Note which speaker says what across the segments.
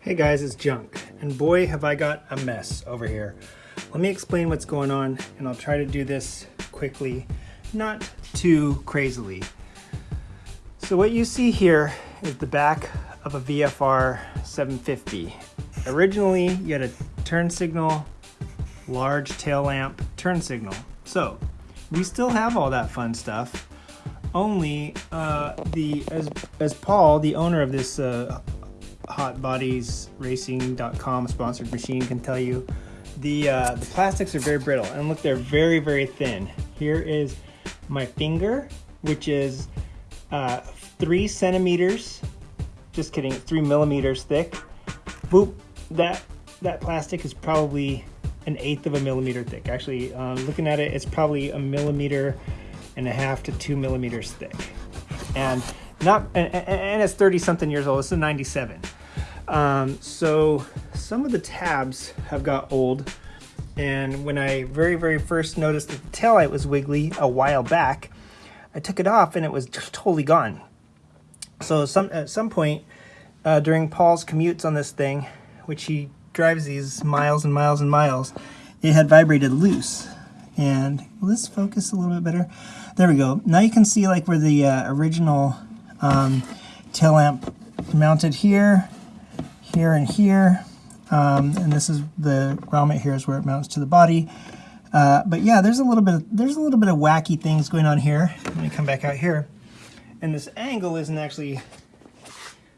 Speaker 1: Hey guys, it's Junk, and boy have I got a mess over here. Let me explain what's going on, and I'll try to do this quickly, not too crazily. So what you see here is the back of a VFR 750. Originally, you had a turn signal, large tail lamp turn signal. So we still have all that fun stuff, only uh, the as as Paul, the owner of this uh, HotBodiesRacing.com sponsored machine, can tell you, the uh, the plastics are very brittle. And look, they're very very thin. Here is my finger, which is uh, three centimeters. Just kidding, three millimeters thick. Boop. That that plastic is probably an eighth of a millimeter thick. Actually, um, looking at it, it's probably a millimeter and a half to two millimeters thick. And not and, and it's 30 something years old. It's a 97. Um, so some of the tabs have got old. And when I very, very first noticed that the tail light was wiggly a while back, I took it off and it was totally gone. So some at some point uh, during Paul's commutes on this thing, which he drives these miles and miles and miles, it had vibrated loose. And this focus a little bit better? There we go. Now you can see like where the uh, original um, tail lamp mounted here, here and here. Um, and this is the grommet here is where it mounts to the body. Uh, but yeah, there's a little bit of, there's a little bit of wacky things going on here. Let me come back out here. And this angle isn't actually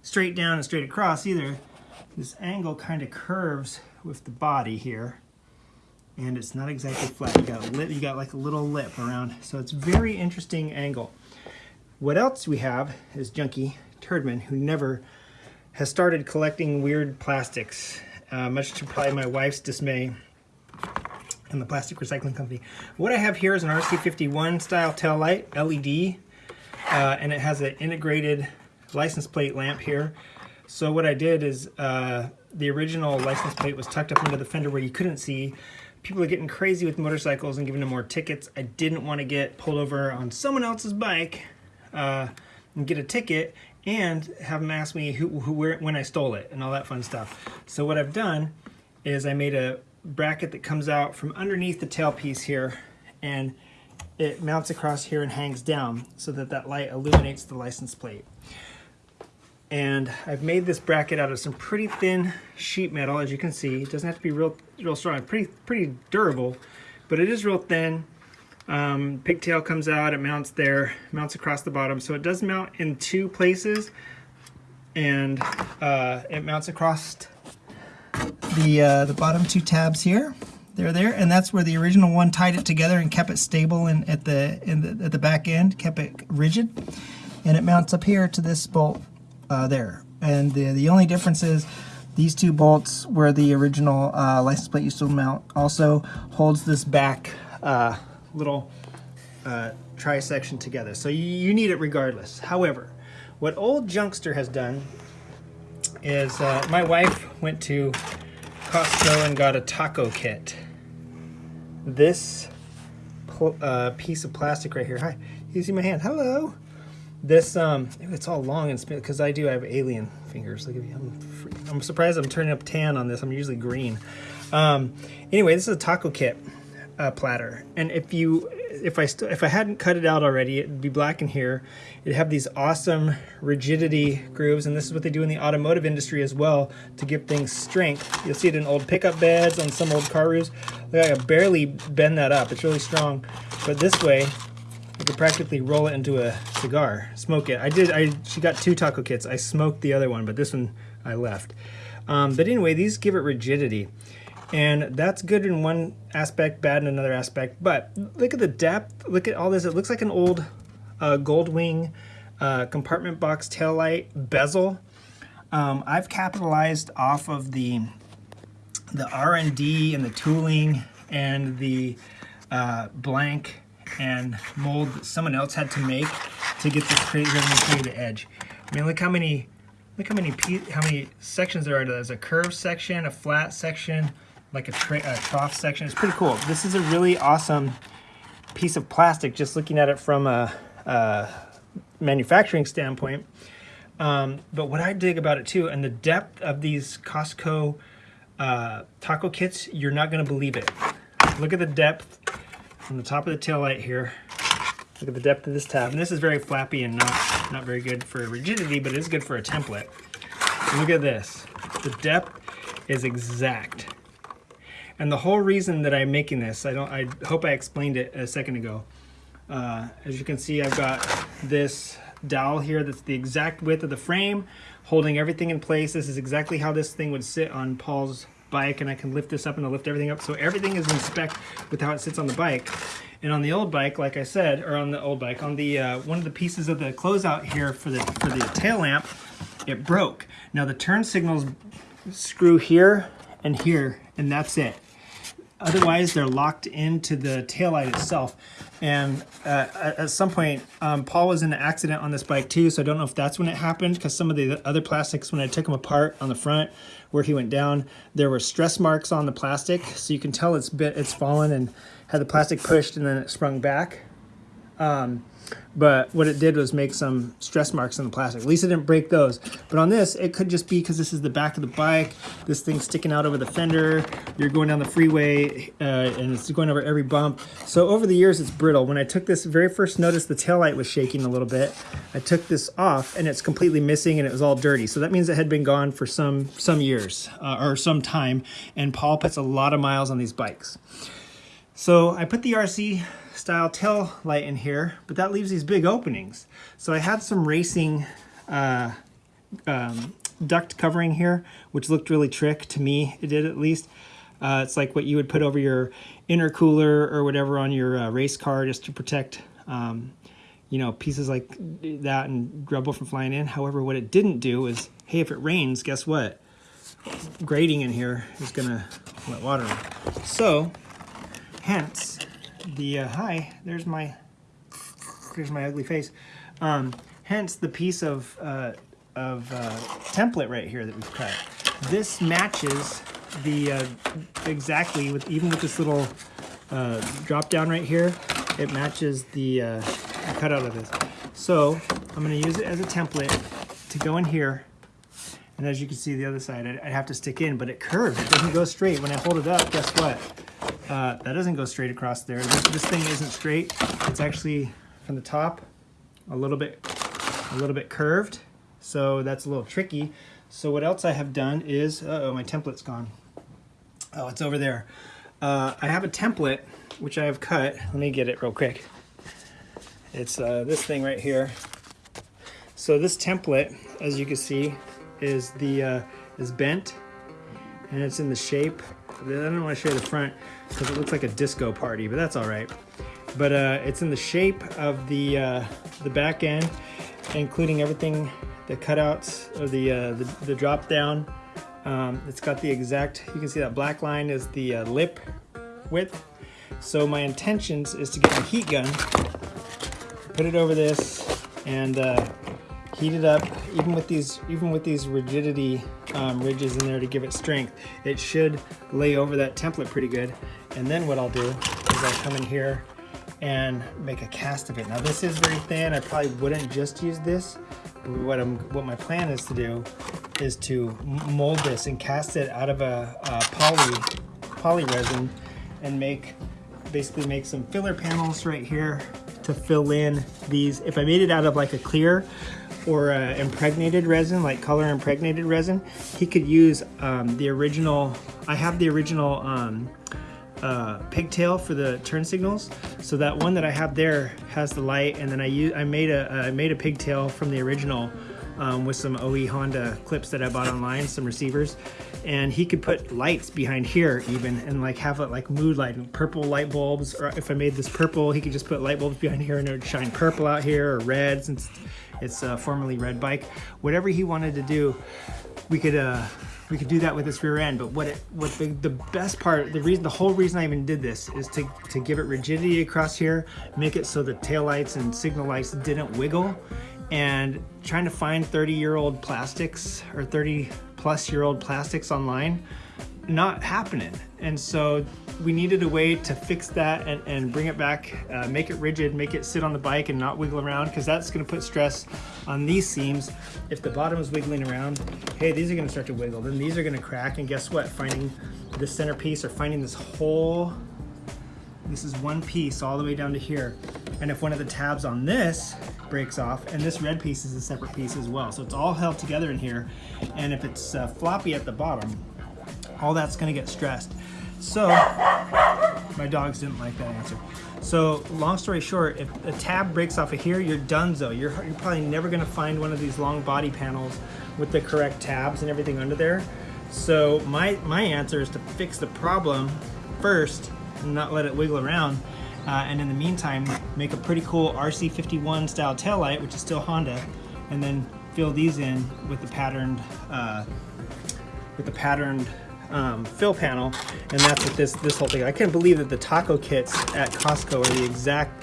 Speaker 1: straight down and straight across either this angle kind of curves with the body here and it's not exactly flat. You got lip, you got like a little lip around. So it's very interesting angle. What else we have is Junkie Turdman, who never has started collecting weird plastics, uh, much to probably my wife's dismay and the plastic recycling company. What I have here is an RC51 style tail light, LED, uh, and it has an integrated license plate lamp here. So what I did is uh, the original license plate was tucked up into the fender where you couldn't see. People are getting crazy with motorcycles and giving them more tickets. I didn't want to get pulled over on someone else's bike uh, and get a ticket and have them ask me who, who, where, when I stole it and all that fun stuff. So what I've done is I made a bracket that comes out from underneath the tailpiece here and it mounts across here and hangs down so that that light illuminates the license plate and I've made this bracket out of some pretty thin sheet metal as you can see. It doesn't have to be real real strong. Pretty pretty durable but it is real thin. Um, pigtail comes out it mounts there mounts across the bottom. So it does mount in two places and uh, it mounts across the uh, the bottom two tabs here. They're there and that's where the original one tied it together and kept it stable and at the in the at the back end kept it rigid. And it mounts up here to this bolt uh, there. And the, the only difference is these two bolts where the original uh, license plate used to mount also holds this back uh, little uh, tri-section together. So you, you, need it regardless. However, what old Junkster has done is uh, my wife went to Costco and got a taco kit. This uh, piece of plastic right here. Hi, you see my hand? Hello. This, um, it's all long and because I do have alien fingers. Look at me. I'm, I'm surprised I'm turning up tan on this. I'm usually green. Um, anyway, this is a taco kit uh, platter. And if you, if I still, if I hadn't cut it out already, it'd be black in here. It'd have these awesome rigidity grooves, and this is what they do in the automotive industry as well to give things strength. You'll see it in old pickup beds on some old car roofs. Look, I barely bend that up. It's really strong. But this way, you could practically roll it into a cigar, smoke it. I did, I she got two taco kits. I smoked the other one, but this one I left. Um, but anyway, these give it rigidity. And that's good in one aspect, bad in another aspect. But look at the depth, look at all this. It looks like an old uh, Goldwing uh, compartment box tail light bezel. Um, I've capitalized off of the the R&D and the tooling and the uh, blank and mold that someone else had to make to get this crazy created edge. I mean, look how many, look how many how many sections there are. There's a curved section, a flat section, like a, a trough section. It's pretty cool. This is a really awesome piece of plastic. Just looking at it from a, a manufacturing standpoint. Um, but what I dig about it too, and the depth of these Costco uh, taco kits, you're not gonna believe it. Look at the depth from the top of the tail light here. Look at the depth of this tab. And this is very flappy and not, not very good for rigidity, but it is good for a template. Look at this. The depth is exact. And the whole reason that I'm making this, I don't, I hope I explained it a second ago. Uh, as you can see, I've got this dowel here that's the exact width of the frame, holding everything in place. This is exactly how this thing would sit on Paul's bike, and I can lift this up and I'll lift everything up. So everything is in spec with how it sits on the bike. And on the old bike, like I said, or on the old bike, on the uh, one of the pieces of the closeout here for the for the tail lamp, it broke. Now the turn signals screw here and here, and that's it. Otherwise, they're locked into the taillight itself. And uh, at some point, um, Paul was in an accident on this bike too, so I don't know if that's when it happened, because some of the other plastics, when I took them apart on the front, where he went down, there were stress marks on the plastic, so you can tell it's bit it's fallen and had the plastic pushed and then it sprung back. Um, but what it did was make some stress marks in the plastic. At least it didn't break those. But on this, it could just be because this is the back of the bike, this thing's sticking out over the fender, you're going down the freeway, uh, and it's going over every bump. So over the years, it's brittle. When I took this, very first notice the tail light was shaking a little bit. I took this off, and it's completely missing, and it was all dirty. So that means it had been gone for some, some years, uh, or some time, and Paul puts a lot of miles on these bikes. So I put the RC style tail light in here, but that leaves these big openings. So I had some racing uh, um, duct covering here, which looked really trick to me. It did at least. Uh, it's like what you would put over your intercooler or whatever on your uh, race car just to protect, um, you know, pieces like that and rubble from flying in. However, what it didn't do is, hey, if it rains, guess what? Grating in here is gonna let water in. So, hence, the, uh, hi, there's my, there's my ugly face. Um, hence the piece of, uh, of uh, template right here that we've cut. This matches the, uh, exactly, with even with this little uh, drop down right here, it matches the uh, cutout of this. So I'm gonna use it as a template to go in here and as you can see the other side, I'd have to stick in, but it curves, it doesn't go straight. When I hold it up, guess what? Uh, that doesn't go straight across there. This, this, thing isn't straight. It's actually from the top a little bit, a little bit curved. So that's a little tricky. So what else I have done is, uh oh, my template's gone. Oh, it's over there. Uh, I have a template which I have cut. Let me get it real quick. It's uh, this thing right here. So this template, as you can see, is the uh, is bent and it's in the shape I don't want to show you the front because it looks like a disco party, but that's all right. But uh, it's in the shape of the uh, the back end, including everything, the cutouts of the uh, the, the, drop down. Um, it's got the exact. You can see that black line is the uh, lip width. So my intentions is to get my heat gun, put it over this, and uh, heat it up even with these even with these rigidity um, ridges in there to give it strength it should lay over that template pretty good. And then what I'll do is I'll come in here and make a cast of it. Now this is very thin. I probably wouldn't just use this what I'm what my plan is to do is to mold this and cast it out of a, a poly poly resin and make basically make some filler panels right here to fill in these. If I made it out of like a clear or uh, impregnated resin, like color impregnated resin, he could use um, the original, I have the original um, uh, pigtail for the turn signals. So that one that I have there has the light and then I use, I made a, I made a pigtail from the original um, with some OE Honda clips that I bought online, some receivers. And he could put lights behind here even and like have it like mood light, purple light bulbs. Or if I made this purple, he could just put light bulbs behind here and it would shine purple out here or red since it's a formerly red bike. Whatever he wanted to do, we could uh, we could do that with this rear end. But what it, what the, the best part, the reason, the whole reason I even did this is to, to give it rigidity across here, make it so the tail lights and signal lights didn't wiggle and trying to find 30 year old plastics or 30 plus year old plastics online not happening. And so we needed a way to fix that and, and bring it back, uh, make it rigid, make it sit on the bike and not wiggle around because that's gonna put stress on these seams. If the bottom is wiggling around, hey, these are gonna start to wiggle. Then these are gonna crack and guess what? Finding the center piece or finding this whole, this is one piece all the way down to here. And if one of the tabs on this breaks off, and this red piece is a separate piece as well. So it's all held together in here. And if it's uh, floppy at the bottom, all that's gonna get stressed. So, my dogs didn't like that answer. So, long story short, if a tab breaks off of here, you're done though. You're, you're probably never gonna find one of these long body panels with the correct tabs and everything under there. So my, my answer is to fix the problem first and not let it wiggle around. Uh, and in the meantime, make a pretty cool RC51 style tail light, which is still Honda, and then fill these in with the patterned, uh, with the patterned um, fill panel, and that's what this this whole thing. I can't believe that the taco kits at Costco are the exact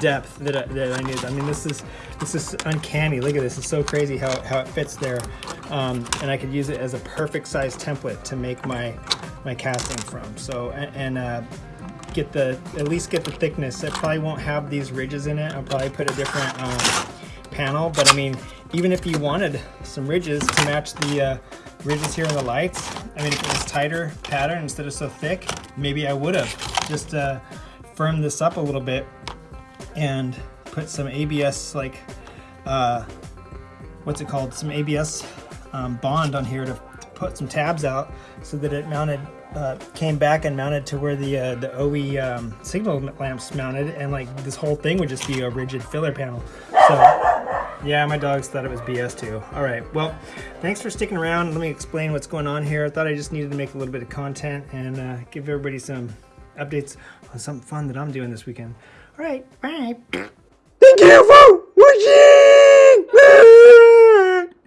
Speaker 1: depth that I, that I need. I mean, this is this is uncanny. Look at this. It's so crazy how, how it fits there. Um, and I could use it as a perfect size template to make my my casting from. So and, and uh, get the at least get the thickness. It probably won't have these ridges in it. I'll probably put a different um, panel. But I mean, even if you wanted some ridges to match the uh, ridges here in the lights, I mean, if it was tighter pattern instead of so thick, maybe I would have just uh, this up a little bit and put some ABS like, uh, what's it called? Some ABS um, bond on here to, put some tabs out so that it mounted, uh, came back and mounted to where the uh, the OE um, signal lamps mounted and like this whole thing would just be a rigid filler panel. So yeah, my dogs thought it was BS too. All right, well, thanks for sticking around. Let me explain what's going on here. I thought I just needed to make a little bit of content and uh, give everybody some updates on something fun that I'm doing this weekend. All right, bye.
Speaker 2: Thank you for it!